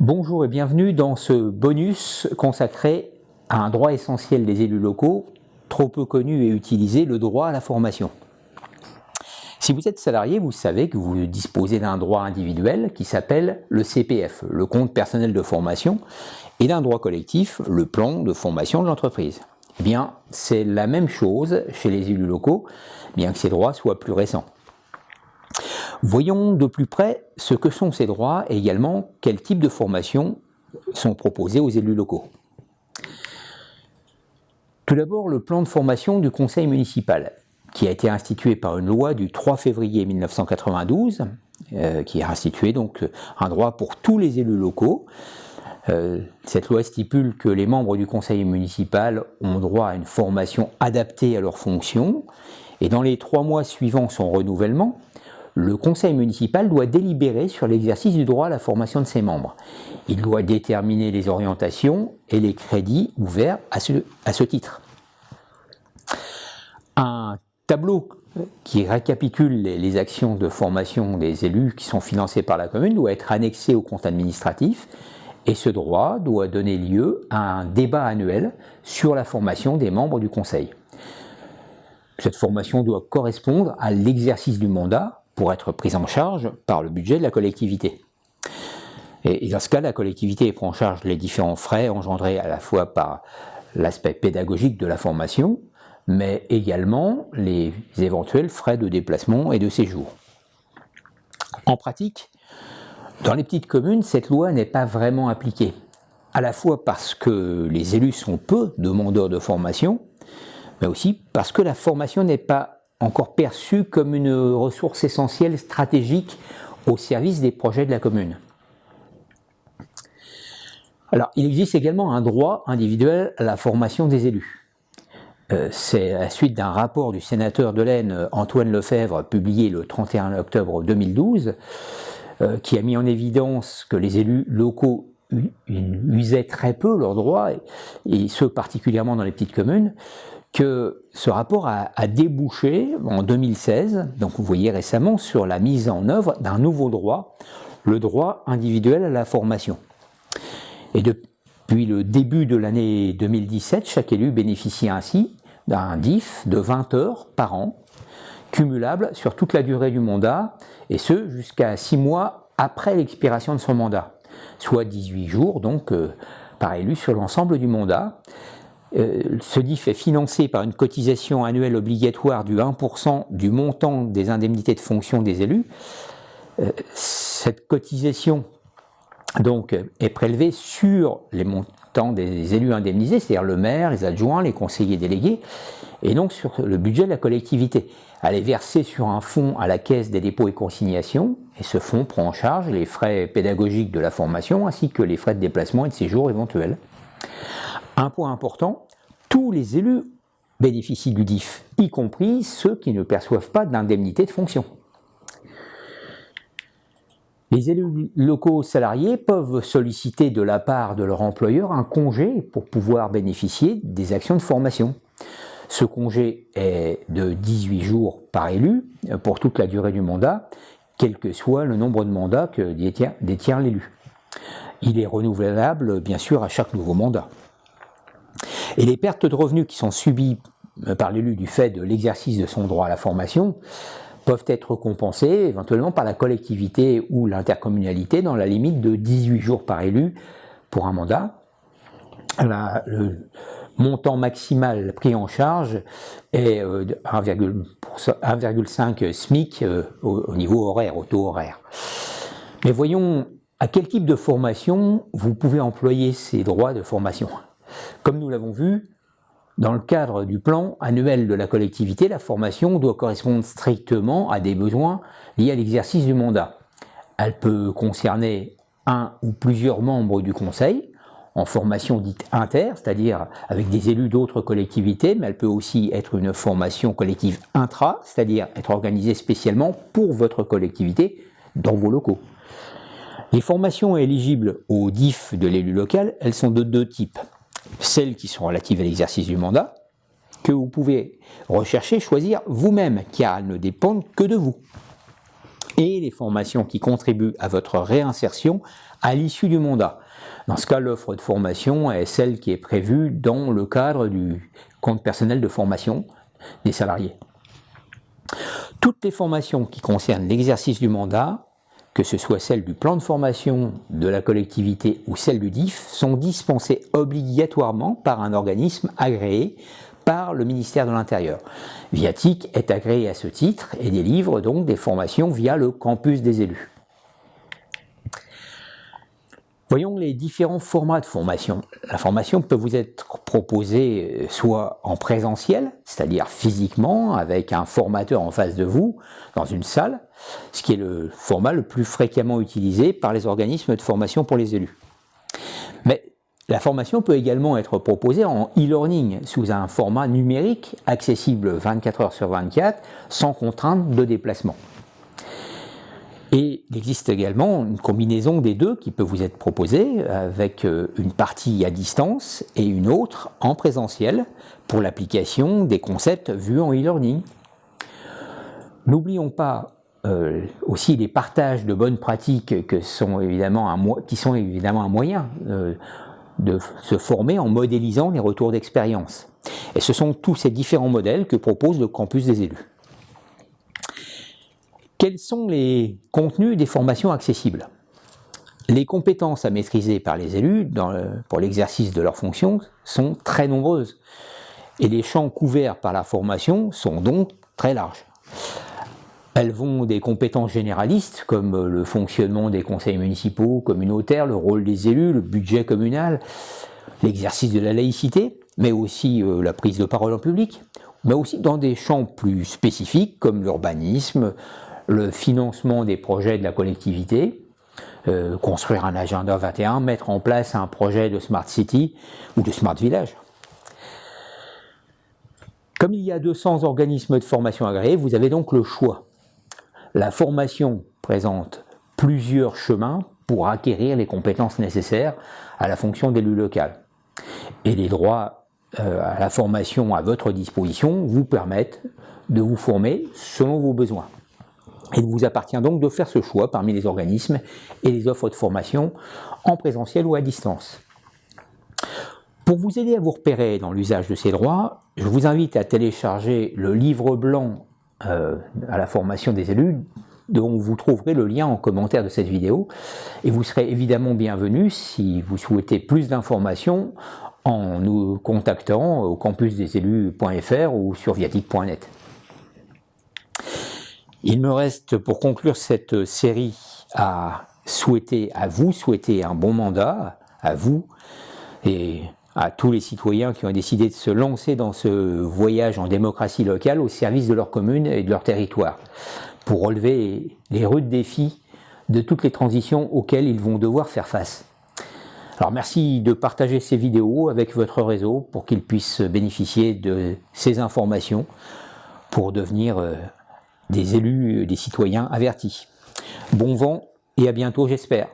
Bonjour et bienvenue dans ce bonus consacré à un droit essentiel des élus locaux, trop peu connu et utilisé, le droit à la formation. Si vous êtes salarié, vous savez que vous disposez d'un droit individuel qui s'appelle le CPF, le compte personnel de formation, et d'un droit collectif, le plan de formation de l'entreprise. Eh bien, c'est la même chose chez les élus locaux, bien que ces droits soient plus récents. Voyons de plus près ce que sont ces droits et également quels types de formations sont proposés aux élus locaux. Tout d'abord, le plan de formation du conseil municipal, qui a été institué par une loi du 3 février 1992, euh, qui a institué donc un droit pour tous les élus locaux. Euh, cette loi stipule que les membres du conseil municipal ont droit à une formation adaptée à leurs fonctions, et dans les trois mois suivant son renouvellement, le conseil municipal doit délibérer sur l'exercice du droit à la formation de ses membres. Il doit déterminer les orientations et les crédits ouverts à ce, à ce titre. Un tableau qui récapitule les, actions de formation des élus qui sont financées par la commune doit être annexé au compte administratif et ce droit doit donner lieu à un débat annuel sur la formation des membres du conseil. Cette formation doit correspondre à l'exercice du mandat pour être prise en charge par le budget de la collectivité. Et, dans ce cas, la collectivité prend en charge les différents frais engendrés à la fois par l'aspect pédagogique de la formation, mais également les éventuels frais de déplacement et de séjour. En pratique, dans les petites communes, cette loi n'est pas vraiment appliquée, à la fois parce que les élus sont peu demandeurs de formation, mais aussi parce que la formation n'est pas encore perçue comme une ressource essentielle stratégique au service des projets de la commune. Alors, il existe également un droit individuel à la formation des élus. Euh, c'est la suite d'un rapport du sénateur de l'Aisne Antoine Lefebvre publié le 31 octobre 2012 euh, qui a mis en évidence que les élus locaux usaient très peu leurs droits, et ce particulièrement dans les petites communes, que ce rapport a, débouché en 2016, donc vous voyez récemment, sur la mise en œuvre d'un nouveau droit, le droit individuel à la formation. Et depuis le début de l'année 2017, chaque élu bénéficie ainsi d'un DIF de 20 heures par an, cumulable sur toute la durée du mandat, et ce jusqu'à 6 mois après l'expiration de son mandat, soit 18 jours donc euh, par élu sur l'ensemble du mandat. Euh, ce DIF est financé par une cotisation annuelle obligatoire du 1% du montant des indemnités de fonction des élus. Euh, cette cotisation donc, est prélevée sur les montants des élus indemnisés, c'est-à-dire le maire, les adjoints, les conseillers délégués, et donc sur le budget de la collectivité. Elle est versée sur un fonds à la caisse des dépôts et consignations, et ce fonds prend en charge les frais pédagogiques de la formation ainsi que les frais de déplacement et de séjour éventuels. Un point important, tous les élus bénéficient du DIF, y compris ceux qui ne perçoivent pas d'indemnité de fonction. Les élus locaux salariés peuvent solliciter de la part de leur employeur un congé pour pouvoir bénéficier des actions de formation. Ce congé est de 18 jours par élu pour toute la durée du mandat, quel que soit le nombre de mandats que détient l'élu. Il est renouvelable bien sûr à chaque nouveau mandat. Et les pertes de revenus qui sont subies euh, par l'élu du fait de l'exercice de son droit à la formation peuvent être compensées éventuellement par la collectivité ou l'intercommunalité dans la limite de 18 jours par élu pour un mandat. le montant maximal pris en charge est 1,5 euh, SMIC euh, au niveau horaire, au taux horaire. Mais voyons à quel type de formation vous pouvez employer ces droits de formation. Comme nous l'avons vu, dans le cadre du plan annuel de la collectivité, la formation doit correspondre strictement à des besoins liés à l'exercice du mandat. Elle peut concerner un ou plusieurs membres du conseil, en formation dite inter, c'est-à-dire avec des élus d'autres collectivités, mais elle peut aussi être une formation collective intra, c'est-à-dire être organisée spécialement pour votre collectivité dans vos locaux. Les formations éligibles au DIF de l'élu local, elles sont de deux types celles qui sont relatives à l'exercice du mandat, que vous pouvez rechercher, choisir vous-même, car elles ne dépendent que de vous. et les formations qui contribuent à votre réinsertion à l'issue du mandat. Dans ce cas, l'offre de formation est celle qui est prévue dans le cadre du compte personnel de formation des salariés. Toutes les formations qui concernent l'exercice du mandat, que ce soit celle du plan de formation de la collectivité ou celle du DIF, sont dispensées obligatoirement par un organisme agréé par le ministère de l'Intérieur. Viatic est agréé à ce titre et délivre donc des formations via le campus des élus. Voyons les différents formats de formation. La formation peut vous être proposée euh, soit en présentiel, c'est-à-dire physiquement, avec un formateur en face de vous, dans une salle, ce qui est le format le plus fréquemment utilisé par les organismes de formation pour les élus. Mais la formation peut également être proposée en e-learning, sous un format numérique, accessible 24 heures sur 24, sans contrainte de déplacement. Et il existe également une combinaison des deux qui peut vous être proposée avec euh, une partie à distance et une autre en présentiel pour l'application des concepts vus en e-learning. N'oublions pas euh, aussi les partages de bonnes pratiques qui sont évidemment un moyen euh, de se former en modélisant les retours d'expérience. Et ce sont tous ces différents modèles que propose le campus des élus. Quels sont les contenus des formations accessibles? Les compétences à maîtriser par les élus pour l'exercice de leurs fonctions sont très nombreuses et les champs couverts par la formation sont donc très larges. Elles vont des compétences généralistes comme le fonctionnement des conseils municipaux, communautaires, le rôle des élus, le budget communal, l'exercice de la laïcité, mais aussi euh, la prise de parole en public, mais aussi dans des champs plus spécifiques comme l'urbanisme, le financement des projets de la collectivité, euh, construire un agenda 21, mettre en place un projet de Smart City ou de Smart Village. Comme il y a 200 organismes de formation agréés, vous avez donc le choix. La formation présente plusieurs chemins pour acquérir les compétences nécessaires à la fonction d'élu local. Et les droits euh, à la formation à votre disposition vous permettent de vous former selon vos besoins. Il vous appartient donc de faire ce choix parmi les organismes et les offres de formation en présentiel ou à distance. Pour vous aider à vous repérer dans l'usage de ces droits, je vous invite à télécharger le livre blanc euh, à la formation des élus dont vous trouverez le lien en commentaire de cette vidéo et vous serez évidemment bienvenu si vous souhaitez plus d'informations en nous contactant au campusdesélus.fr ou sur viatic.net. Il me reste pour conclure cette série à souhaiter à vous, souhaiter un bon mandat à vous et à tous les citoyens qui ont décidé de se lancer dans ce voyage en démocratie locale au service de leur commune et de leur territoire pour relever les rudes défis de toutes les transitions auxquelles ils vont devoir faire face. Alors merci de partager ces vidéos avec votre réseau pour qu'ils puissent bénéficier de ces informations pour devenir euh, des élus, des citoyens avertis. Bon vent et à bientôt j'espère.